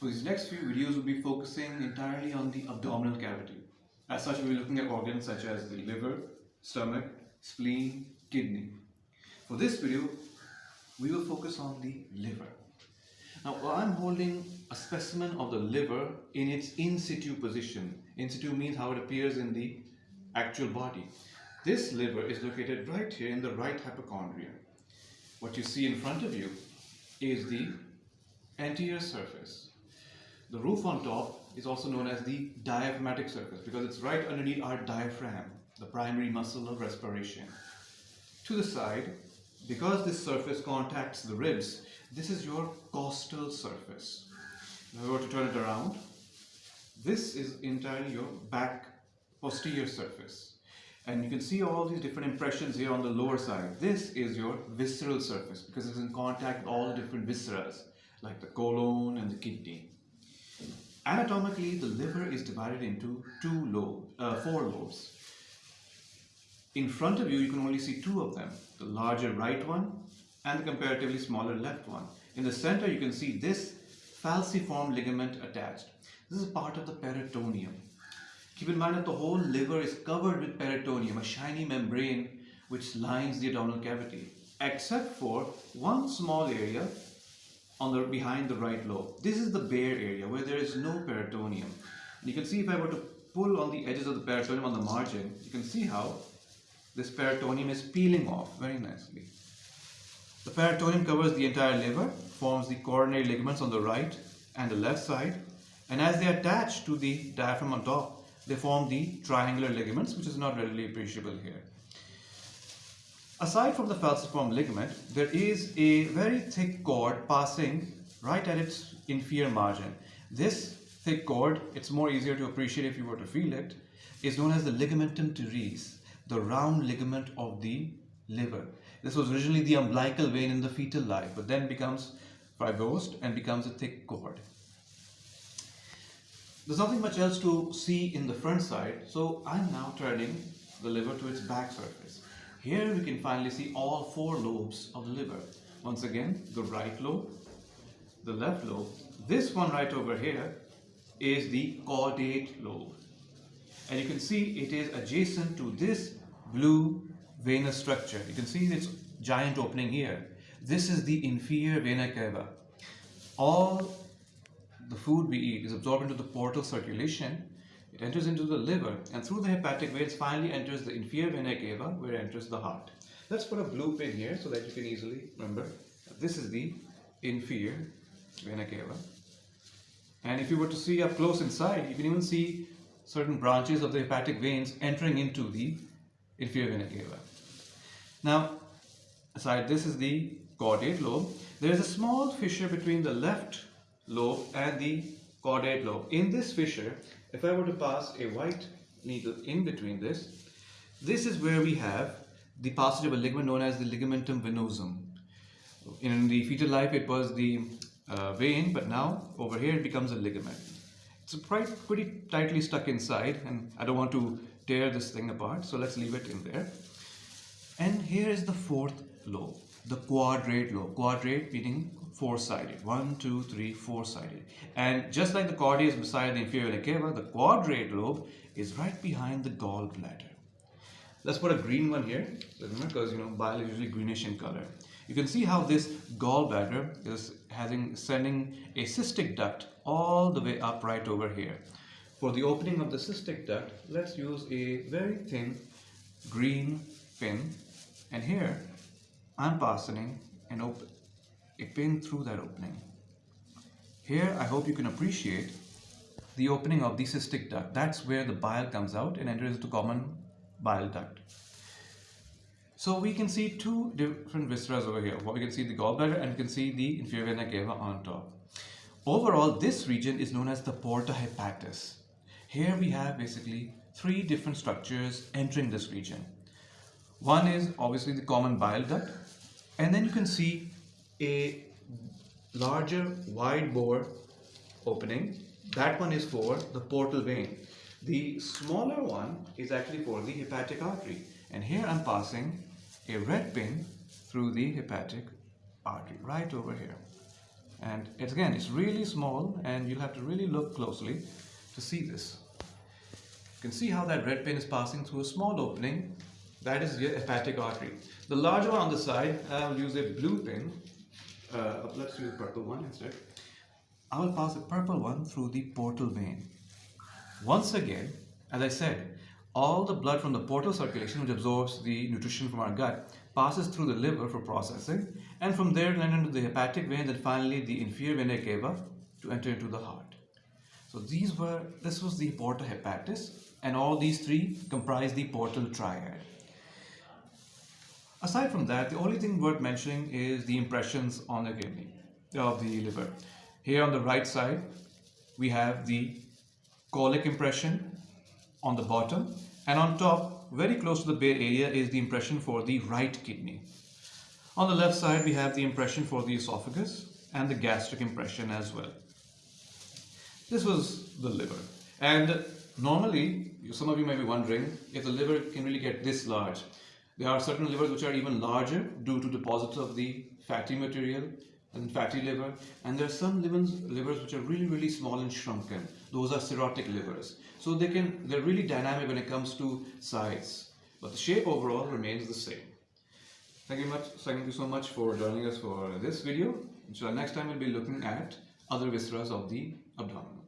So these next few videos will be focusing entirely on the abdominal cavity. As such, we'll be looking at organs such as the liver, stomach, spleen, kidney. For this video, we will focus on the liver. Now, I'm holding a specimen of the liver in its in situ position. In situ means how it appears in the actual body. This liver is located right here in the right hypochondria. What you see in front of you is the anterior surface. The roof on top is also known as the diaphragmatic surface because it's right underneath our diaphragm, the primary muscle of respiration. To the side, because this surface contacts the ribs, this is your costal surface. If I were to turn it around, this is entirely your back posterior surface. And you can see all these different impressions here on the lower side. This is your visceral surface because it's in contact with all the different visceras like the colon and the kidney. Anatomically, the liver is divided into two lobes, uh, four lobes. In front of you, you can only see two of them, the larger right one and the comparatively smaller left one. In the center, you can see this falciform ligament attached. This is part of the peritoneum. Keep in mind that the whole liver is covered with peritoneum, a shiny membrane which lines the abdominal cavity, except for one small area on the behind the right lobe. This is the bare area where there is no peritoneum. And you can see if I were to pull on the edges of the peritoneum on the margin, you can see how this peritoneum is peeling off very nicely. The peritoneum covers the entire liver, forms the coronary ligaments on the right and the left side, and as they attach to the diaphragm on top, they form the triangular ligaments, which is not readily appreciable here. Aside from the falciform ligament, there is a very thick cord passing right at its inferior margin. This thick cord, it's more easier to appreciate if you were to feel it, is known as the ligamentum teres, the round ligament of the liver. This was originally the umbilical vein in the fetal life, but then becomes fibrosed and becomes a thick cord. There's nothing much else to see in the front side, so I'm now turning the liver to its back surface. Here we can finally see all four lobes of the liver. Once again, the right lobe, the left lobe. This one right over here is the caudate lobe. And you can see it is adjacent to this blue venous structure. You can see its giant opening here. This is the inferior vena cava. All the food we eat is absorbed into the portal circulation it enters into the liver and through the hepatic veins finally enters the inferior vena cava where it enters the heart. Let's put a blue pin here so that you can easily remember. This is the inferior vena cava. And if you were to see up close inside, you can even see certain branches of the hepatic veins entering into the inferior vena cava. Now, aside this is the caudate lobe. There is a small fissure between the left lobe and the caudate lobe. In this fissure, if I were to pass a white needle in between this, this is where we have the passage of a ligament known as the ligamentum venosum. In the fetal life, it was the uh, vein, but now over here it becomes a ligament. It's pretty, pretty tightly stuck inside, and I don't want to tear this thing apart, so let's leave it in there. And here is the fourth lobe, the quadrate lobe. Quadrate meaning four-sided. One, two, three, four-sided. And just like the caudate is beside the inferior vena cava, the quadrate lobe is right behind the gallbladder. Let's put a green one here, because you know bile is usually greenish in color. You can see how this gallbladder is having sending a cystic duct all the way up right over here. For the opening of the cystic duct, let's use a very thin green pin and here I'm passing an open a pin through that opening. Here I hope you can appreciate the opening of the cystic duct. That's where the bile comes out and enters the common bile duct. So we can see two different viscera over here. What we can see the gallbladder and we can see the inferior vena cava on top. Overall, this region is known as the porta hepatis. Here we have basically three different structures entering this region. One is obviously the common bile duct and then you can see a larger wide bore opening. That one is for the portal vein. The smaller one is actually for the hepatic artery. And here I'm passing a red pin through the hepatic artery right over here. And it's again, it's really small and you'll have to really look closely to see this. You can see how that red pin is passing through a small opening. That is your hepatic artery. The larger one on the side, I'll use a blue pin. Uh, let's use a purple one instead. I will pass a purple one through the portal vein. Once again, as I said, all the blood from the portal circulation, which absorbs the nutrition from our gut, passes through the liver for processing, and from there then into the hepatic veins, and finally the inferior vena cava to enter into the heart. So these were this was the porta hepatis, and all these three comprise the portal triad. Aside from that, the only thing worth mentioning is the impressions on the kidney of the liver. Here on the right side, we have the colic impression on the bottom, and on top, very close to the bare area, is the impression for the right kidney. On the left side, we have the impression for the esophagus and the gastric impression as well. This was the liver. And normally, some of you may be wondering if the liver can really get this large. There are certain livers which are even larger due to deposits of the fatty material and fatty liver. And there are some livers, livers which are really, really small and shrunken. Those are cirrhotic livers. So they can, they're really dynamic when it comes to size. But the shape overall remains the same. Thank you much. Thank you so much for joining us for this video. Inshallah, next time we'll be looking at other visceras of the abdomen.